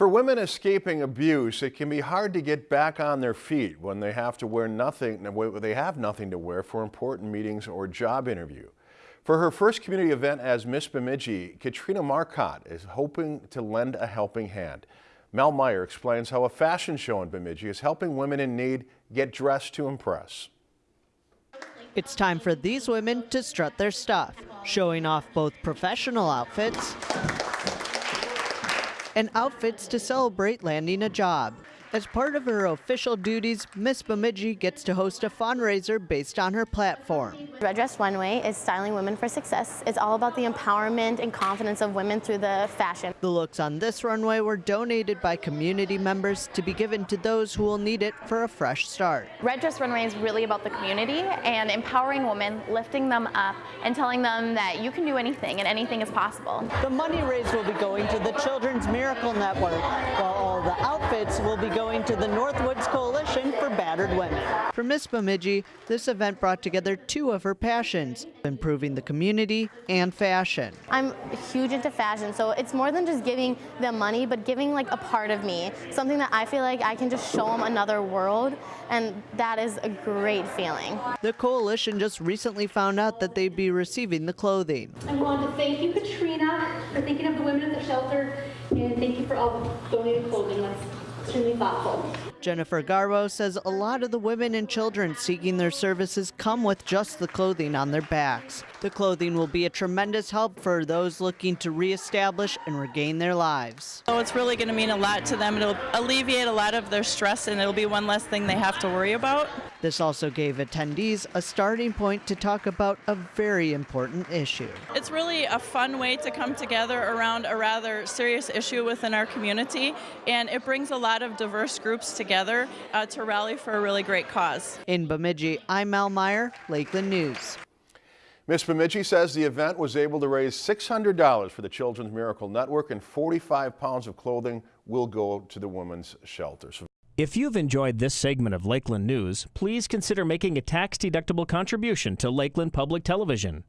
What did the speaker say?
For women escaping abuse, it can be hard to get back on their feet when they have to wear nothing, they have nothing to wear for important meetings or job interview. For her first community event as Miss Bemidji, Katrina Marcotte is hoping to lend a helping hand. Mel Meyer explains how a fashion show in Bemidji is helping women in need get dressed to impress. It's time for these women to strut their stuff, showing off both professional outfits and outfits to celebrate landing a job. As part of her official duties, Miss Bemidji gets to host a fundraiser based on her platform. Red Dress Runway is styling women for success. It's all about the empowerment and confidence of women through the fashion. The looks on this runway were donated by community members to be given to those who will need it for a fresh start. Red Dress Runway is really about the community and empowering women, lifting them up and telling them that you can do anything and anything is possible. The money raised will be going to the Children's Miracle Network, while all the outfits will be going going to the Northwoods Coalition for Battered Women. For Miss Bemidji, this event brought together two of her passions, improving the community and fashion. I'm huge into fashion, so it's more than just giving them money, but giving like a part of me, something that I feel like I can just show them another world, and that is a great feeling. The coalition just recently found out that they'd be receiving the clothing. I want to thank you, Katrina, for thinking of the women at the shelter, and thank you for all the donated clothing. 是你把头 Jennifer Garbo says a lot of the women and children seeking their services come with just the clothing on their backs. The clothing will be a tremendous help for those looking to reestablish and regain their lives. So it's really going to mean a lot to them. It'll alleviate a lot of their stress and it'll be one less thing they have to worry about. This also gave attendees a starting point to talk about a very important issue. It's really a fun way to come together around a rather serious issue within our community, and it brings a lot of diverse groups together uh, to rally for a really great cause. In Bemidji, I'm Mel Meyer, Lakeland News. Miss Bemidji says the event was able to raise $600 for the Children's Miracle Network and 45 pounds of clothing will go to the women's shelters. If you've enjoyed this segment of Lakeland News, please consider making a tax-deductible contribution to Lakeland Public Television.